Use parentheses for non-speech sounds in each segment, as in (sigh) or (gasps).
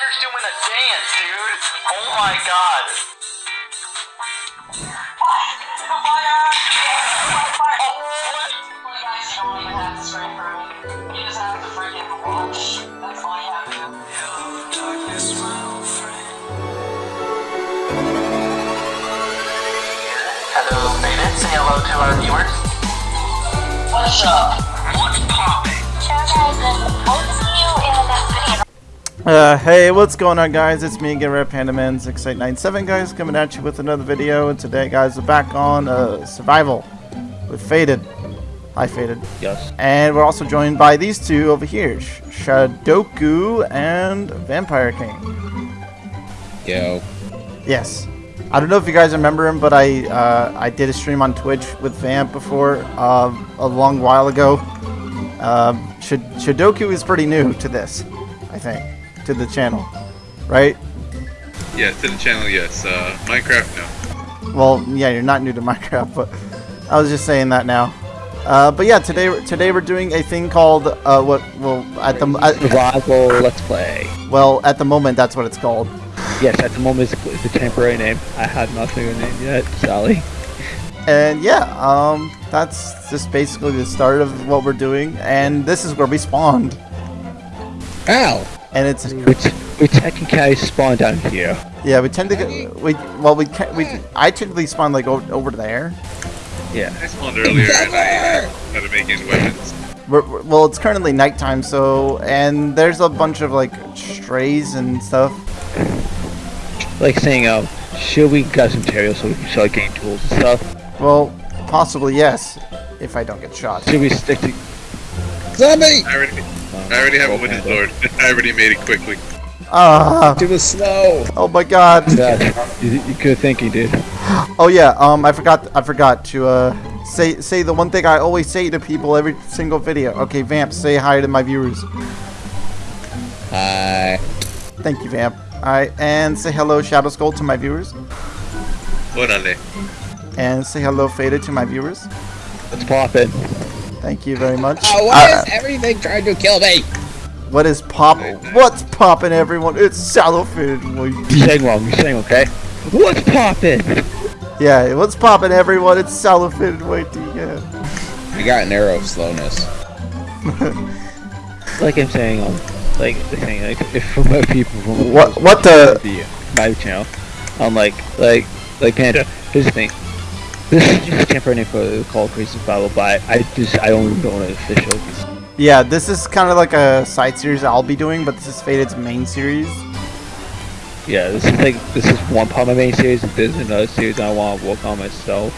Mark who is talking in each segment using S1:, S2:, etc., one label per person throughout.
S1: Spider's doing a dance, dude. Oh my god. Hello, Faded. Say hello to our viewers. What's up? What's poppin'?
S2: Uh, hey, what's going on, guys? It's me again, Red Panda Man 6897, guys, coming at you with another video. And today, guys, we're back on uh, Survival with Faded. Hi, Faded.
S3: Yes.
S2: And we're also joined by these two over here, Sh- Shadoku and Vampire King.
S4: Yo.
S2: Yes. I don't know if you guys remember him, but I uh, I did a stream on Twitch with Vamp before uh, a long while ago. Um, Sh- Shadoku is pretty new to this, I think, to the channel, right?
S5: Yeah, to the channel, yes. Uh, Minecraft, no.
S2: Well, yeah, you're not new to (laughs) Minecraft, but I was just saying that now. Uh, but yeah, today today we're doing a thing called uh, what? Well, at the at, (laughs)
S3: Survival Let's Play.
S2: well at the moment that's what it's called.
S3: Yes, at the moment it's, it's a temporary name. I have not figured a name yet, Sally.
S2: And yeah, um, that's just basically the start of what we're doing. And this is where we spawned.
S4: Ow!
S2: And it's
S3: We, t- we technically spawn down here.
S2: yeah, we tend to get we well we can we I typically spawn like over, over there.
S3: Yeah.
S5: I spawned earlier and I started making weapons.
S2: We're, we're- well, it's currently nighttime, so and there's a bunch of like strays and stuff.
S3: Like saying, um, should we get some materials so we can start getting tools and stuff?
S2: Well, possibly yes, if I don't get shot.
S3: Should we stick to...
S4: Zombie!
S5: I already, have a wooden sword. (laughs) I already made it quickly.
S2: Ah,
S4: To the snow!
S2: oh my God.
S3: That, you, you good thinking, dude.
S2: Oh yeah, um, I forgot. I forgot to uh say say the one thing I always say to people every single video. Okay, Vamp, say hi to my viewers.
S4: Hi.
S2: Thank you, Vamp. Alright, and say hello, Shadow Skull, to my viewers.
S5: Orale.
S2: And say hello, Faded, to my viewers.
S3: Let's pop it.
S2: Thank you very much.
S4: Oh, why
S2: Uh,
S4: is everything trying to kill me?
S2: what is pop? What's popping, everyone? It's Shallow Faded. Well,
S3: You're (laughs) saying wrong, you're saying okay? What's popping?
S2: Yeah, what's popping, everyone? It's Shallow Faded. Wait, yeah.
S4: I got an arrow of slowness. (laughs)
S3: Like I'm saying, um, like, the thing, like, if from other people from
S2: What? What the?
S3: the my channel, I'm like, like, like Panda. Here's the thing. This is just a temporary for Call of Crazy Survival, but I just I only don't it official.
S2: Yeah, this is kind of like a side series I'll be doing, but this is Faded's main series.
S3: Yeah, this is like this is one part of my main series, and this is another series I want to work on myself.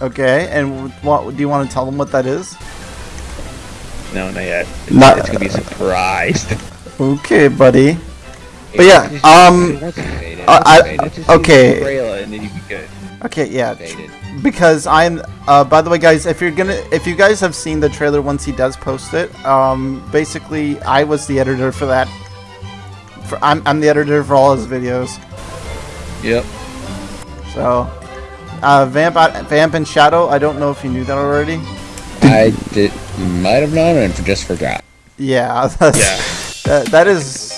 S2: Okay, and what do you want to tell them what that is?
S3: No, not yet. It's,
S2: Not-
S3: it's gonna be a surprise. (laughs)
S2: Okay, buddy. But yeah, um. I- I-
S4: Faded.
S3: Let's just see
S2: okay.
S3: The trailer and then you can get.
S2: Okay, yeah.
S4: Faded.
S2: Because I'm uh by the way guys, if you're gonna if you guys have seen the trailer once he does post it, um basically I was the editor for that. For I'm I'm the editor for all his videos.
S3: Yep.
S2: So uh Vamp Vamp and Shadow, I don't know if you knew that already.
S4: I did, might have known and just forgot.
S2: Yeah, (laughs) that's,
S3: Yeah.
S2: that that is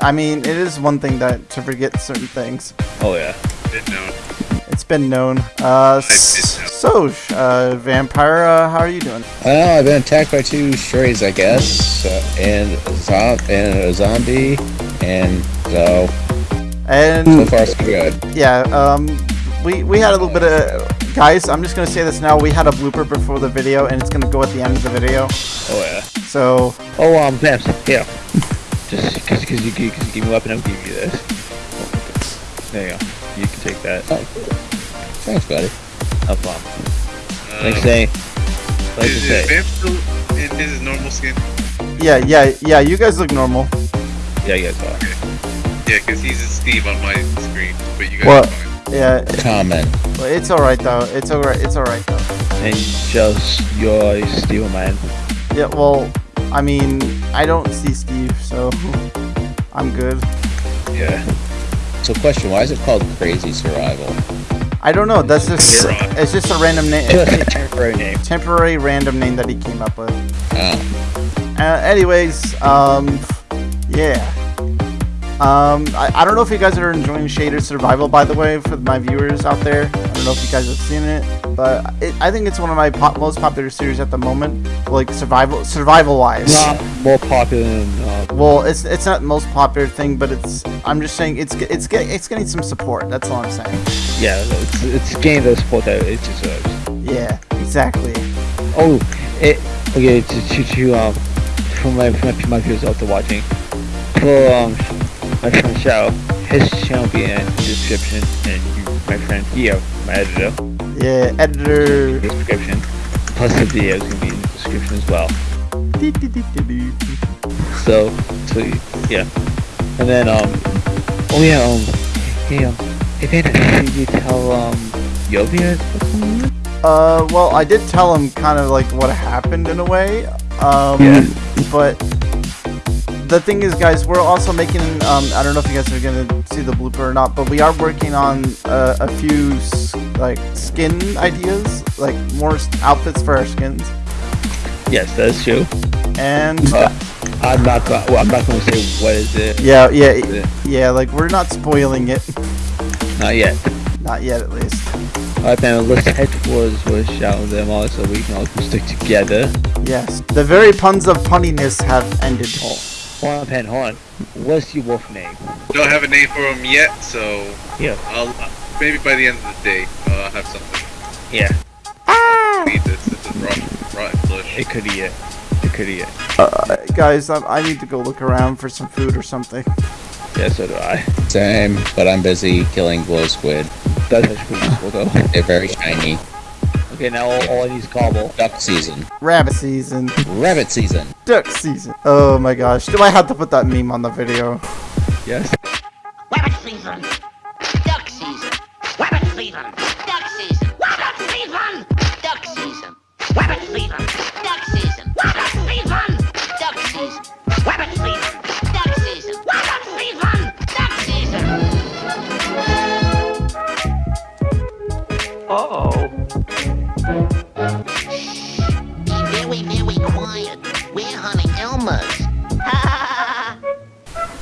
S2: I mean, it is one thing that to forget certain things.
S3: Oh yeah.
S5: Didn't know.
S2: It's been known. Uh
S5: did
S2: so uh Vampire, uh, how are you doing?
S4: Well, I've been attacked by two strays, I guess, uh, and, a zo- and a zombie, and so,
S2: And
S4: so far so good.
S2: yeah, um, we we had a little bit of guys. I'm just gonna say this now. We had a blooper before the video, and it's gonna go at the end of the video.
S3: Oh yeah.
S2: So
S3: Oh um, Vamps. yeah. Just because you, cause you give me a weapon, I'll give you this. There you go. You can take that.
S4: Thanks, buddy.
S3: No problem. Like
S5: Um,
S3: say, like
S5: is, is
S3: say.
S5: Vamp still in his normal skin?
S2: yeah, yeah, yeah. You guys look normal.
S3: Yeah, yeah, go.
S5: Yeah, because he's a Steve on my screen, but you guys
S2: What?
S5: are fine.
S2: Yeah,
S4: Comment.
S2: well, it's all right though. It's all right. It's all right though.
S3: And just your steel man.
S2: Yeah. Well, I mean, I don't see Steve, so (laughs) I'm good.
S3: Yeah.
S4: So, question: Why is it called Crazy Survival?
S2: I don't know. That's just
S5: You're on.
S2: it's just a random name,
S3: temporary name.
S2: temporary random name that he came up with.
S4: Oh,
S2: Uh, anyways, um, yeah. Um, I, I don't know if you guys are enjoying Shader Survival, by the way, for my viewers out there. I don't know if you guys have seen it, but it, I think it's one of my pop, most popular series at the moment, like survival survival wise.
S3: Not more popular than uh,
S2: Well, it's it's not the most popular thing, but it's I'm just saying it's it's get, it's getting some support. That's all I'm saying.
S3: yeah, it's, it's getting the support that it deserves.
S2: Yeah, exactly.
S3: Oh, it okay to to, to um for my for my, my viewers out there watching for um my friend Xiao, his channel will be in the description, and you, my friend Theo, my editor,
S2: Yeah, editor.
S3: description. Plus the video is gonna be in the description as well. So so yeah, and then um oh yeah um hey um hey Panda, did you tell um Yovia what's going on?
S2: Uh, well, I did tell him kind of like what happened in a way. Um,
S3: Yeah.
S2: But the thing is, guys, we're also making. Um, I don't know if you guys are gonna see the blooper or not, but we are working on uh, a few like skin ideas, like more outfits for our skins.
S3: Yes, that's true.
S2: And
S3: Uh, I'm not. Well, I'm not going to say what is it.
S2: yeah, yeah,
S3: Yeah.
S2: yeah. Like we're not spoiling it,
S3: Not yet.
S2: not yet at least.
S3: Alright, then let's head towards where Shout them are, so we can all stick together.
S2: Yes, the very puns of punniness have ended.
S3: Oh, hold on, Pen, hold on. What's your wolf name?
S5: Don't have a name for him yet, so
S3: Yeah.
S5: I'll maybe by the end of the day uh, I'll have something.
S3: Yeah,
S5: Feed this. This is rotten, rotten flesh.
S3: it could be it. It could be it.
S2: Uh, guys, I, I need to go look around for some food or something.
S3: Yeah, so do I.
S4: Same, but I'm busy killing glow squid.
S3: That's actually pretty useful though.
S4: They're very shiny.
S3: Okay, now all, all I need is cobble.
S4: Duck season.
S2: Rabbit season.
S4: Rabbit season.
S2: Duck season. Oh my gosh. Do I have to put that meme on the video?
S3: Yes.
S6: Rabbit season. Duck season. Rabbit season. Duck season. Rabbit season. Duck season. Rabbit season. Duck season. Rabbit season. Duck season. Rabbit season. Duck season. Rabbit season. Duck season.
S3: Uh-oh.
S6: Be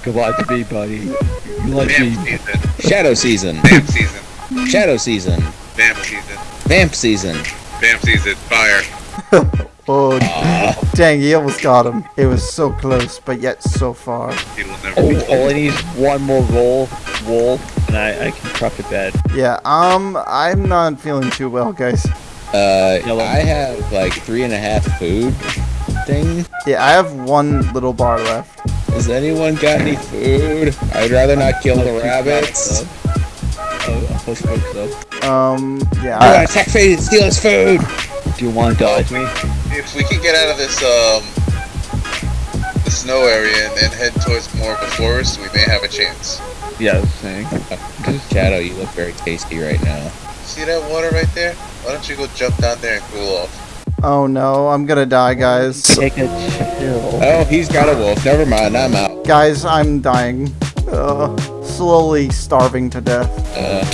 S3: Goodbye to me, buddy. You like
S5: Vamp
S3: me.
S5: season.
S4: Shadow season.
S5: Vamp season.
S4: Shadow season.
S5: Vamp season.
S4: Vamp season.
S5: Vamp season. Fire. (laughs)
S2: Oh, dang, he almost got him. It was so close, but yet so far.
S5: He will never
S3: Oh, all I need is one more roll, wool, and I, I can craft a bed.
S2: Yeah, um, I'm not feeling too well, guys.
S4: Uh,
S3: Yellow.
S4: I have like three and a half food thing.
S2: Yeah, I have one little bar left.
S4: Has anyone got any food? I'd rather not kill the rabbits.
S3: I'll post folks though.
S2: Um, yeah.
S4: I'm
S2: I-
S4: gonna attack Fade and steal his food.
S3: Do you want to dodge me?
S5: If we can get out of this um the snow area and, and head towards more of a forest, we may have a chance.
S3: Yeah, I was saying.
S4: Shadow, you look very tasty right now.
S5: See that water right there? Why don't you go jump down there and cool off?
S2: oh no, I'm gonna die, guys.
S3: Take a chill.
S4: Oh, he's got a wolf. Never mind, I'm out.
S2: Guys, I'm dying. Uh, slowly starving to death.
S4: Uh,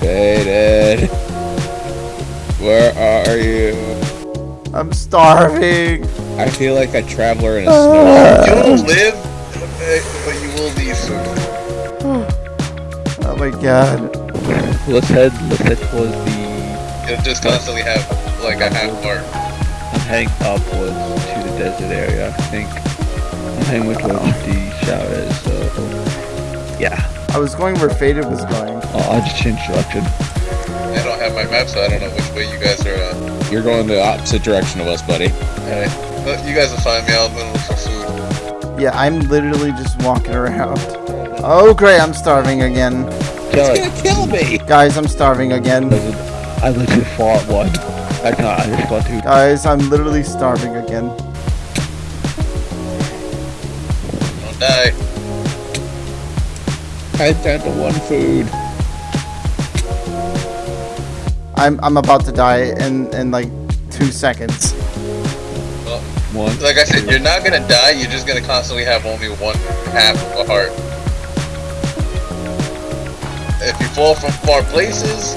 S4: Faded. Where are you?
S2: I'm starving.
S4: I feel like a traveler in a snow.
S5: You will live, but you will need soon.
S2: Oh my god.
S3: Let's head. Let's head towards the.
S5: You'll just constantly have like a half heart.
S3: I'm heading upwards to the desert area. I think I'm heading with towards the shower is. So yeah,
S2: I was going where Faded was going.
S3: I'll, I'll just change direction.
S5: I don't have my map, so I don't know which way you guys are. Uh,
S4: You're going the opposite direction of us, buddy.
S5: alright. But you guys will find me. I'll go look for food.
S2: Yeah, I'm literally just walking around. Oh great, I'm starving again.
S3: Kelly,
S4: He's gonna kill me.
S2: Guys, I'm starving again.
S3: I legit fought one. I can't. I just fought two.
S2: Guys, I'm literally starving again.
S5: Don't die.
S4: I'm down to one food.
S2: I'm I'm about to die in in like two seconds.
S3: One.
S5: Like I said, you're not gonna die. You're just gonna constantly have only one half of a heart. If you fall from far places,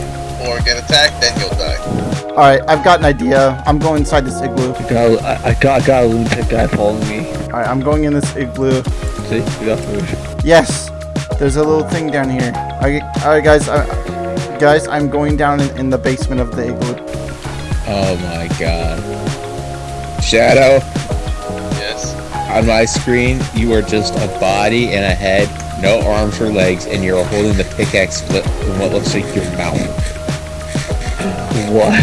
S5: or get attacked, then you'll die.
S2: Alright, I've got an idea. I'm going inside this igloo.
S3: I got, I, I got, I got a lunatic guy following me.
S2: Alright, I'm going in this igloo.
S3: See, we got food.
S2: Yes, there's a little thing down here. Alright, alright guys, uh, guys, I'm going down in, in the basement of the igloo.
S4: Oh my god. Shadow,
S5: Yes.
S4: on my screen, you are just a body and a head, no arms or legs, and you're holding the pickaxe flip in what looks like your mouth.
S3: What?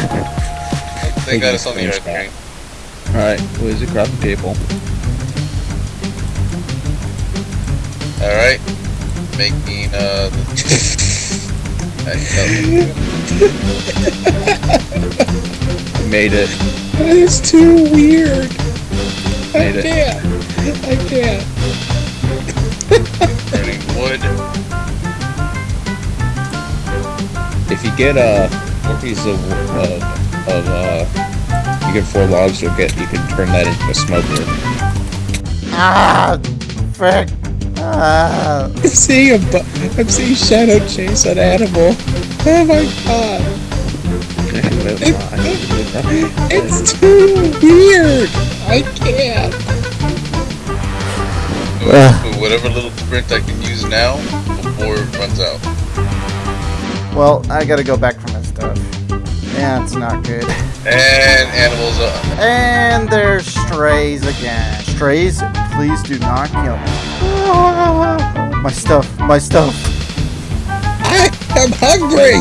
S5: They got us on the red
S4: Screenshot.
S5: screen.
S3: Alright, what is it? Grab the people.
S5: Alright. Making, uh... The...
S3: Made it.
S4: That is too weird.
S3: Made it.
S4: can't. I can't.
S5: burning wood.
S4: If you get uh, four pieces of, of, of uh, you get four logs, you'll get, you can turn that into a smoker.
S2: Ah, frick. Ah. (laughs)
S4: I'm seeing a bu- I'm seeing Shadow chase an animal. Oh my god. It's too weird. I can't.
S5: With whatever little sprint I can use now before it runs out.
S2: Well, I gotta go back for my stuff. Yeah, it's not good.
S5: And animals uh, up.
S2: And there's strays again. Strays, please do not kill me. My stuff, my stuff. (laughs)
S4: I am hungry.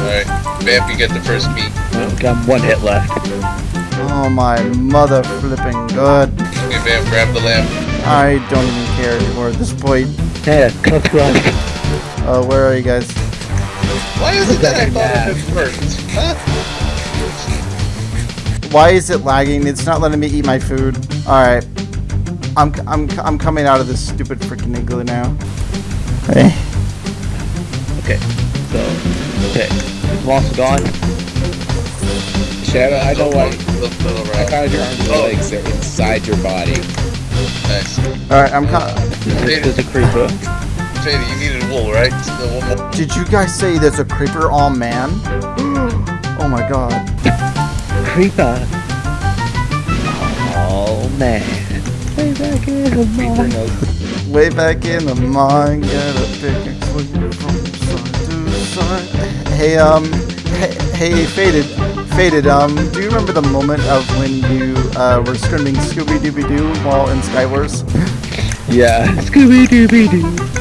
S5: Alright. Vamp, you get the first meat.
S3: Well, got one hit left.
S2: Oh my mother flipping good.
S5: Okay, Vamp, grab the lamp.
S2: I don't even care anymore at this point.
S3: Yeah, cooked lunch.
S2: Uh, where are you guys?
S5: Why is it that I thought it had burnt? Huh?
S2: Why is it lagging? It's not letting me eat my food. Alright. I'm, I'm, I'm coming out of this stupid freaking igloo now. Hey.
S3: Okay, so, okay. Is monster gone?
S4: Shadow, I know
S5: Look,
S4: what.
S5: look, look
S4: I
S5: around.
S4: found your arms and legs. They're inside your body.
S5: Nice.
S2: Alright, I'm co-
S3: There's a creeper.
S5: Fady, you needed wool, right? The.
S2: Did you guys say there's a creeper? Oh man. (gasps) oh my god.
S3: Creeper. Oh man. Way back in the
S4: Creeper
S3: mine.
S2: Way back in the mine, get a pickaxe swinging from side to side. Hey, um, hey, hey, faded, faded. Um, do you remember the moment of when you uh, were screaming Scooby Dooby Doo while in Skywars? (laughs)
S3: Yeah. Scooby Dooby Doo.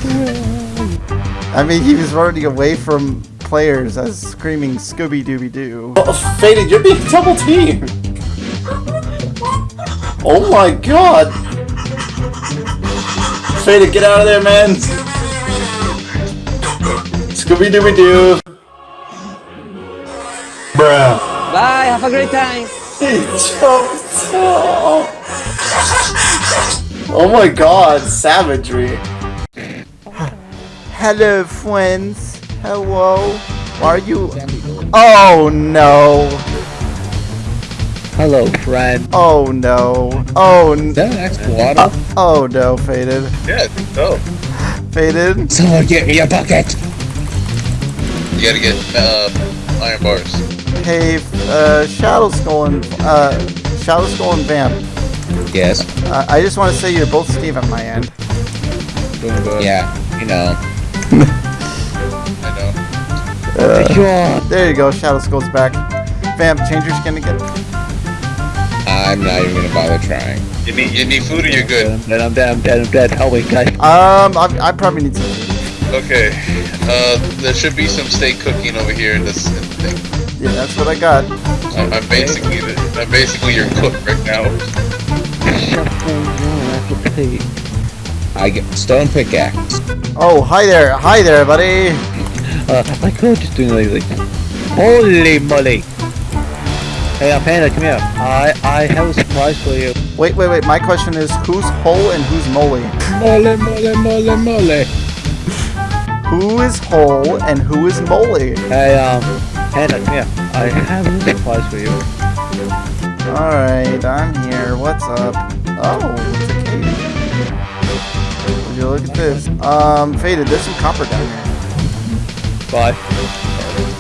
S2: I mean, he was running away from players as screaming Scooby Dooby Doo.
S7: Oh, Faded, you're being double teamed. Oh my god. Faded, get out of there, man. Scooby Dooby Doo. Bruh.
S8: Bye, have a great time.
S7: He jumped. Oh. oh my god, savagery.
S2: Hello, friends. Hello. Are you? Oh no.
S3: Hello, friend.
S2: Oh no. Oh. n-
S4: Is that an actual water?
S2: Oh no, faded.
S5: Yeah, I think so.
S2: Faded.
S4: Someone get me a bucket.
S5: You gotta get uh, iron bars.
S2: Hey, uh, Shadow Skull and uh, Shadow Skull and Vamp.
S4: Yes.
S2: Uh, I just want to say you're both Steve on my end.
S3: Doing good.
S4: Yeah. You know.
S5: I know.
S3: Sure.
S2: There you go. Shadow Skull's back. Vamp, change your skin again.
S4: I'm not even gonna bother trying.
S5: You need you need food or you're good.
S3: I'm dead, I'm dead, I'm dead, I'm dead. Help me, guys.
S2: Um, I, I probably need some. food.
S5: Okay. Uh, there should be some steak cooking over here in this in thing.
S2: Yeah, that's what I got.
S5: I- I'm basically the, I'm basically your cook right now. (laughs)
S4: I get stone pickaxe.
S2: Oh, hi there. Hi there, buddy.
S3: Uh, my coach is doing like, like holy moly. Hey, uh, Panda, come here. I I have a surprise for you.
S2: Wait, wait, wait. My question is, who's Hole and who's Molly?
S4: Mole, mole, mole, mole.
S2: Who is Hole and who is Molly?
S3: Hey, um, Panda, come here. I have a surprise for you.
S2: Alright, I'm here. What's up? Oh, you look at this? Um, Faded, there's some copper down here.
S3: Why?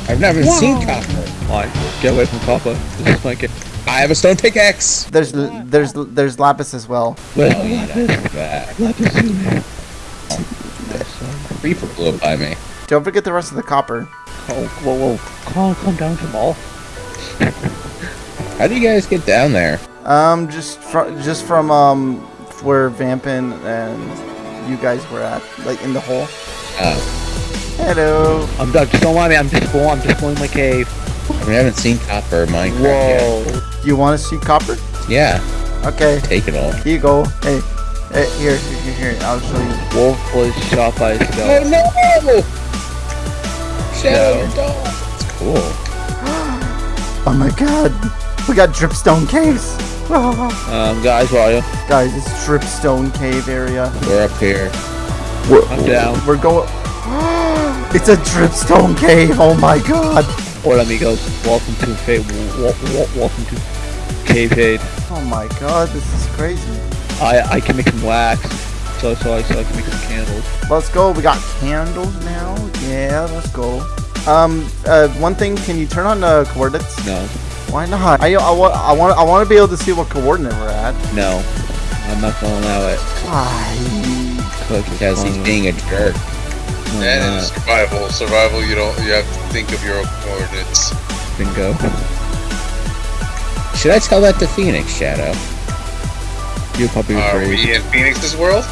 S4: I've never seen copper.
S3: Why? Get away from copper. This is my game.
S4: I have a stone pickaxe.
S2: There's there's there's lapis as well.
S3: Wait,
S4: Oh, yeah, that. Creeper blew up by me.
S2: Don't forget the rest of the copper.
S3: Oh, whoa, whoa. Calm, calm down, Jamal.
S4: How do you guys get down there?
S2: Um, just from just from um where Vampin and you guys were at, like in the hole.
S4: Uh,
S2: Hello.
S3: I'm done. Just don't mind me. I'm just going. I'm just going in my cave.
S4: I, mean, I haven't seen copper in Minecraft yet.
S3: Whoa.
S2: You want to see copper?
S4: Yeah,
S2: Okay.
S4: take it all.
S2: Here you go. Hey. Hey, here, here, here, here. I'll show you.
S3: Wolf was shot by a
S4: Oh no! Shadow,
S3: No.
S4: your dog. It's cool. (gasps)
S2: Oh my god. We got dripstone caves. (laughs)
S3: Um, guys, where are you?
S2: Guys, it's dripstone cave area.
S4: We're up here.
S3: I'm down.
S2: We're going. (gasps) it's a dripstone cave. Oh my god.
S3: Hola, amigos. Welcome to Fade. Welcome to Cave Fade.
S2: Oh my god. This is crazy.
S3: I I can make some wax. So so I so I can make some candles.
S2: Let's go. We got candles now. Yeah, let's go. Um, uh, one thing. Can you turn on the coordinates?
S3: No,
S2: Why not? I, I, want I want I want to be able to see what coordinate we're at.
S3: no. I'm not gonna allow it.
S2: Why?
S3: Click
S4: Because he's being a jerk.
S3: no,
S5: And in
S3: not.
S5: survival, survival, you don't, you have to think of your own coordinates.
S3: Bingo.
S4: Should I tell that to Phoenix, Shadow?
S3: You probably
S5: Are
S3: agree.
S5: we in Phoenix's world?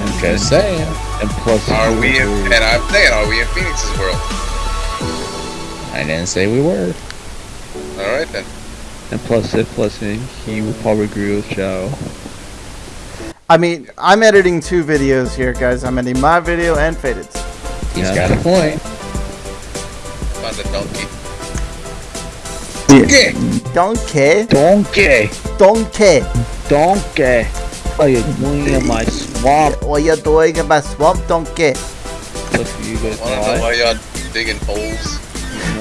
S3: And,
S4: Just saying.
S3: and plus,
S5: Are we in, and I'm saying, are we in Phoenix's world?
S4: I didn't say we were.
S5: Alright then.
S3: And plus, if listening, he would probably agree with Joe.
S2: I mean, I'm editing two videos here, guys. I'm editing my video and Faded's.
S4: He's
S3: Yeah.
S4: got a point.
S5: Found a donkey.
S4: Okay.
S2: Donkey,
S3: Donkey!
S2: donkey.
S3: Donkey! Oh, what are you doing in my swamp?
S2: What oh, you doing in my swamp, donkey?
S3: Look for you guys
S5: Wanna
S3: know
S5: know
S3: why?
S5: why y'all digging holes?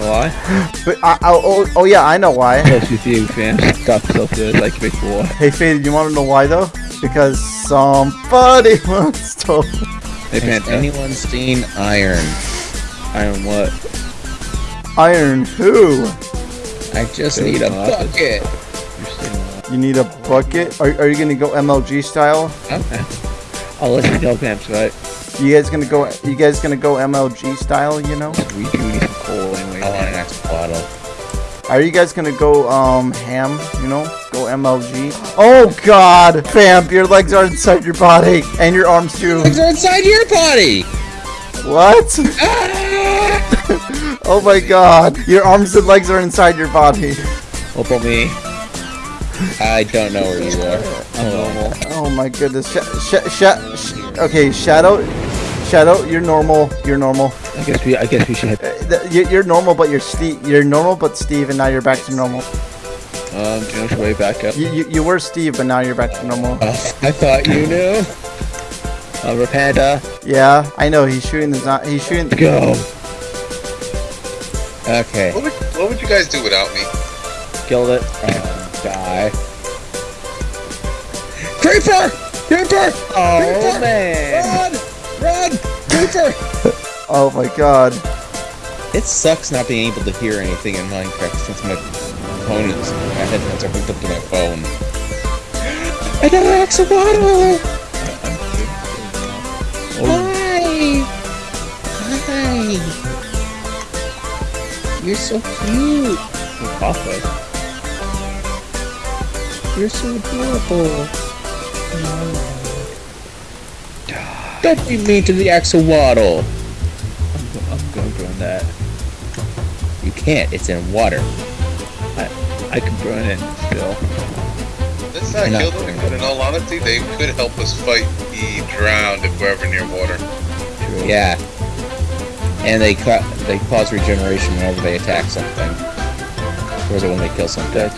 S3: You know why? (gasps)
S2: But I, I, oh, oh yeah, I know why.
S3: Plus with you, fam. Stop so good like a big boy.
S2: Hey, Faded, you want to know why though? Because somebody (laughs) wants to.
S3: Hey,
S4: Has
S3: Panta.
S4: anyone seen Iron?
S3: Iron what?
S2: Iron who?
S4: I just
S3: Dude,
S4: need a
S3: no,
S4: bucket.
S3: You're saying what?
S2: You need a bucket? Are, are you gonna go MLG style?
S3: Okay. I'll let you know, Pamps, right?
S2: You guys gonna go? You guys gonna go MLG style? You know?
S3: We do need some coal anyway.
S4: I want an extra bottle.
S2: Are you guys gonna go um ham? You know? Go MLG? Oh God, fam, your legs are inside your body and your arms too.
S4: Legs are inside your body.
S2: What? (laughs) oh my God, your arms and legs are inside your body.
S3: What about me?
S4: I don't know where you are.
S3: I'm normal.
S2: Oh my goodness. Sh- sh- sh- sh- okay, Shadow, Shadow, you're normal. You're normal.
S3: I guess we I guess we should head
S2: Uh, th- you- You're normal, but you're Steve. You're normal, but Steve, and now you're back to normal.
S3: um do you know way back up?
S2: You, you, you were Steve, but now you're back to normal.
S4: Oh, I thought you knew.
S3: Uh Rapanda.
S2: Yeah, I know. He's shooting the. zo- He's shooting.
S3: The- Go.
S4: Okay.
S5: What would, what would you guys do without me?
S3: Killed it.
S4: Um, die. Creeper! Creeper!
S3: Oh
S4: Creeper!
S3: man.
S4: Run! Run! Creeper! (laughs)
S2: Oh my God.
S4: It sucks not being able to hear anything in Minecraft since my phone is my headphones are hooked up to my phone. Another axolotl! Hi! Hi! You're so cute!
S3: Coffee.
S4: You're so adorable! Don't be mean to the axolotl!
S3: I'm going to burn that.
S4: You can't, it's in water.
S3: I can burn it still.
S5: Let's not
S4: I
S5: kill them, but in all honesty, they could help us fight the drowned if we're ever near water.
S3: True.
S4: Yeah. And they cut they cause regeneration whenever they attack something. Or is it when they kill something?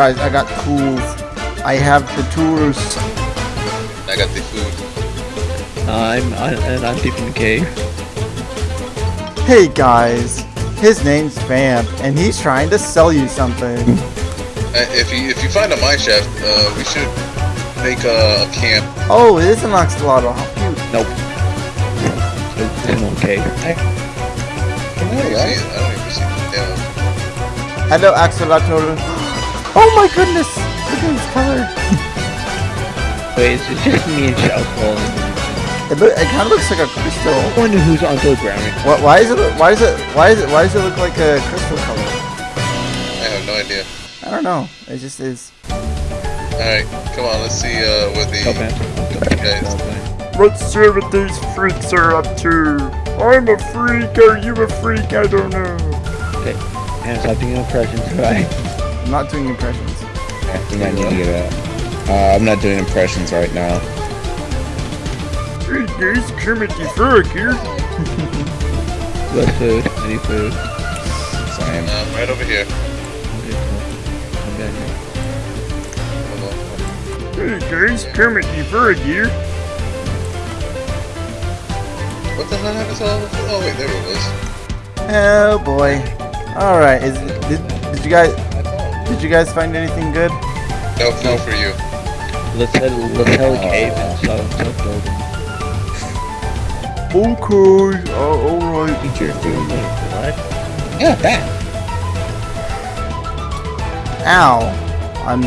S2: Guys, I got tools. I have the tools.
S5: I got the food.
S3: I'm I, and I'm deep in the cave.
S2: Hey guys, his name's Vamp, and he's trying to sell you something. (laughs)
S5: Uh, if you if you find a mine shaft, uh, we should make a, a camp.
S2: Oh, it is an axolotl. How cute.
S3: Nope. It's an okay.
S5: I don't even see it. I don't even see the damn.
S2: Hello, axolotl. Oh my goodness! Look at his color. (laughs)
S3: Wait, is it just me and Shell falling?
S2: It, look, it kind of looks like a crystal.
S3: I wonder who's underground.
S2: What? Why is it? Why is it? Why is it? Why does it look like a crystal color?
S5: I have no idea.
S2: I don't know. It just is.
S5: Alright, come on, let's see uh, what the
S3: Okay.
S5: guys.
S2: Let's see what these freaks are up to. I'm a freak. Are you a freak? I don't know.
S3: Okay, and stop doing impressions, (laughs) right?
S2: I'm not doing impressions.
S4: I think I need to get a. Uh, I'm not doing impressions right now.
S2: Hey guys, Kermit the Frog here. (laughs)
S3: Less food. Any food.
S4: So I am.
S5: Um, right over here.
S3: I'm down here.
S2: Hey guys, Kermit the Frog here.
S5: What the hell happened to all of Oh, wait, there it was.
S2: Oh boy. All right. Is did, did you guys did you guys find anything good?
S5: No food for you.
S3: Let's head. Let's head a cave and start, start building.
S2: Okay. Uh, all right.
S3: Eat your food. What?
S4: Yeah, that.
S2: Ow. I'm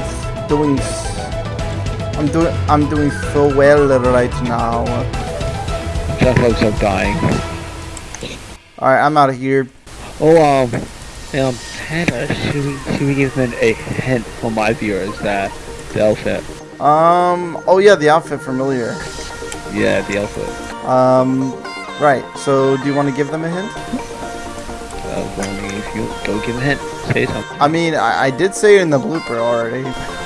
S2: doing. s- I'm doing. I'm doing so well right now.
S3: Some folks are dying.
S2: All right. I'm out of here.
S3: Oh, um, um, Hannah, should we, should we give them a hint for my viewers that the outfit?
S2: Um. Oh yeah, the outfit familiar.
S3: Yeah, the outfit.
S2: Um. Right. So, do you want to give them a hint?
S3: I was wondering if you go give a hint, say something.
S2: I mean, I, I did say it in the blooper already. (laughs)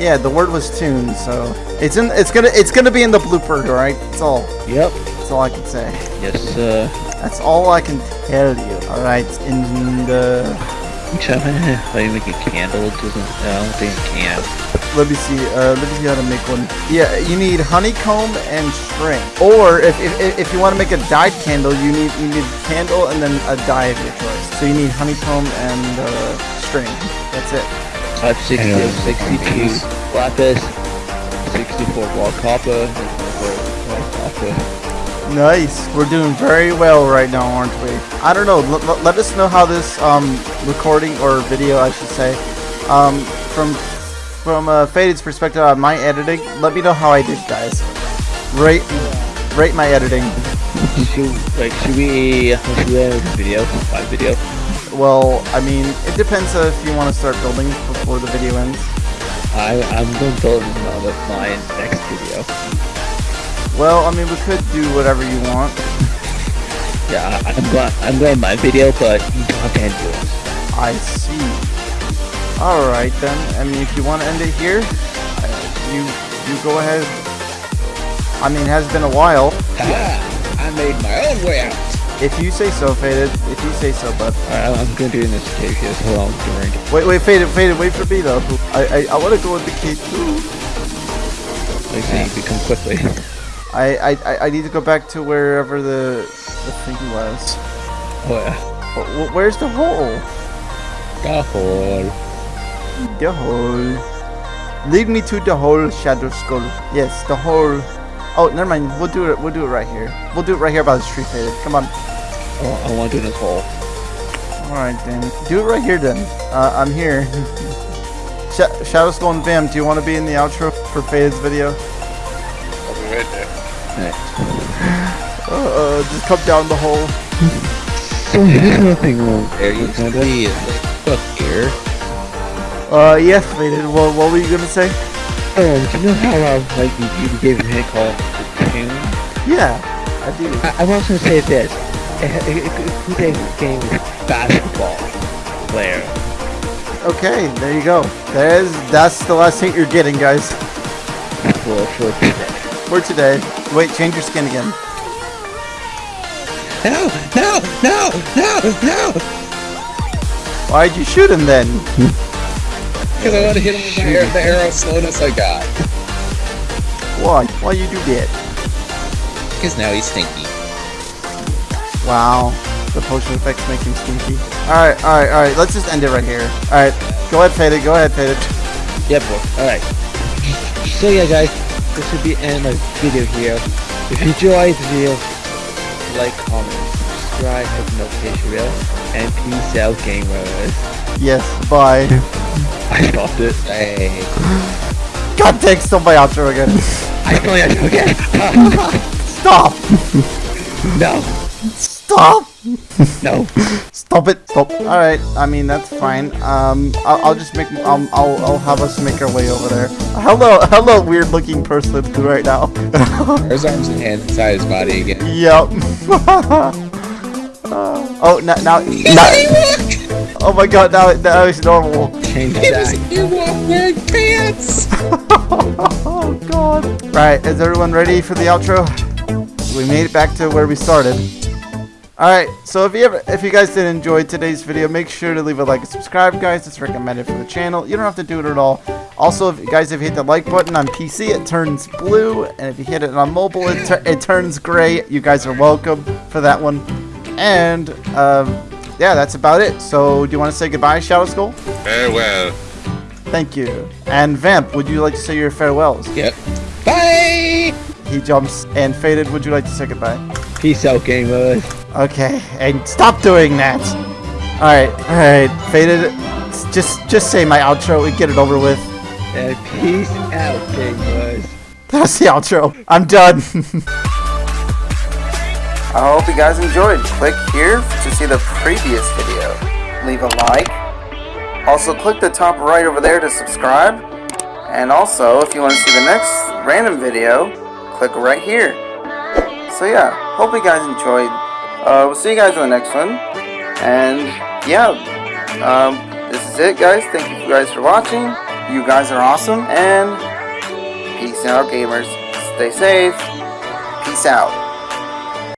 S2: Yeah, the word was tuned, so it's in. It's gonna. It's gonna be in the blooper, right? It's all.
S3: yep.
S2: That's all I can say.
S3: Yes, sir.
S2: That's all I can tell you. All right. In the.
S3: trying to like make a candle. It doesn't, I don't think it can.
S2: Let me see. Uh, let me see how to make one. Yeah, you need honeycomb and string. Or if if, if you want to make a dyed candle, you need you need candle and then a dye of your choice. So you need honeycomb and uh, string. That's it.
S3: I have 60,
S4: I
S3: 62 lapis, 64 raw copper, and 24 white copper.
S2: Nice. We're doing very well right now, aren't we? I don't know. L- let us know how this um, recording or video, I should say, um, from from uh, Faded's perspective on my editing. Let me know how I did, guys. Rate rate my editing.
S3: Should, like, should we, should we have a video? My video?
S2: Well, I mean, it depends uh, if you want to start building before the video ends.
S3: I, I'm going to build my next video.
S2: Well, I mean, we could do whatever you want.
S3: Yeah, I- I'm going, I'm going my video, but you to end yours.
S2: I see. All right then. I mean, if you want to end it here, uh, you you go ahead. I mean, it has been a while.
S4: Ha! I made my own way out.
S2: If you say so, Faded. If you say so, bud.
S3: Alright, I'm going to do this cave here, so hold on, drink.
S2: Wait, wait, Faded, Faded, wait for me though. I I, I want to go in the key too.
S3: Like, so you can come quickly.
S2: I, I I- I need to go back to wherever the the thing was.
S3: Oh, yeah.
S2: Wh- wh- Where's the hole?
S4: The hole.
S2: The hole. Lead me to the hole, Shadow Skull. Yes, the hole. Oh, never mind. We'll do it. We'll do it right here. We'll do it right here by the street, Faded. Come on.
S3: Oh, I want to do this hole.
S2: All right then. Do it right here then. Uh, I'm here. (laughs) Sh- Shadow Skull and Vam, do you want to be in the outro for Faded's video?
S5: I'll be right there.
S2: Uh, just come down the hole. (laughs)
S3: So here's nothing wrong.
S4: There you can be. Look here.
S2: Uh, yes, Faded. What, what were you gonna say?
S3: Oh, do you know how, um, like, you, you gave me a hint called the tune?
S2: Yeah, I do.
S3: I, I was going to say this. Who they game is basketball player?
S2: Okay, there you go. There's that's the last hint you're getting, guys.
S3: For, for today.
S2: For today. Wait, change your skin again.
S4: No, no, no, no, no!
S2: Why'd you shoot him then?
S4: Because I want to hit him with my arrow, the arrow slowness I got.
S2: Why? Why you do that?
S4: Because now he's stinky.
S2: Wow. The potion effect's make him stinky. Alright, alright, alright. Let's just end it right here. Alright. Go ahead, Faded. Go ahead, Faded.
S3: Yep, alright. So yeah guys, this will be end of video here. If you enjoyed the video, like, comment, subscribe, hit the notification bell, and peace out gamers.
S2: Yes, bye. (laughs)
S3: I stopped it.
S4: Hey.
S2: God stole my outro again. (laughs)
S3: I your outro again. (laughs)
S2: Stop!
S3: no,
S2: Stop! (laughs)
S3: no.
S2: Stop it! Stop. All right. I mean that's fine. Um, I'll, I'll just make. Um, I'll I'll have us make our way over there. Hello, hello, weird-looking person (laughs) right now.
S4: There's arms and hands inside his body again.
S2: yep. Uh, (laughs) oh, now, now, now. Oh my God! Now, now it's normal.
S3: Change that.
S4: Ewok wearing pants!
S2: Oh God! Right, is everyone ready for the outro? We made it back to where we started. Alright, so if you ever, if you guys did enjoy today's video, make sure to leave a like and subscribe, guys. It's recommended for the channel. You don't have to do it at all. Also, if you guys, if you hit the like button on PC, it turns blue, and if you hit it on mobile, it, tur- it turns gray. You guys are welcome for that one. And um, yeah, that's about it. So, do you want to say goodbye, Shadow Skull?
S5: Farewell.
S2: Thank you. And Vamp, would you like to say your farewells?
S4: Yep. Bye!
S2: He jumps. And Faded, would you like to say goodbye?
S3: Peace out gamers.
S2: Okay, and stop doing that. All right, all right, Faded. s- Just, just say my outro and get it over with.
S3: And peace out gamers.
S2: That's the outro. I'm done. (laughs) I hope you guys enjoyed. Click here to see the previous video. Leave a like. Also, click the top right over there to subscribe. And also, if you want to see the next random video, click right here. So yeah, hope you guys enjoyed. Uh, we'll see you guys in the next one. And yeah, um, this is it, guys. Thank you guys for watching. You guys are awesome. And peace out, gamers. Stay safe. Peace out.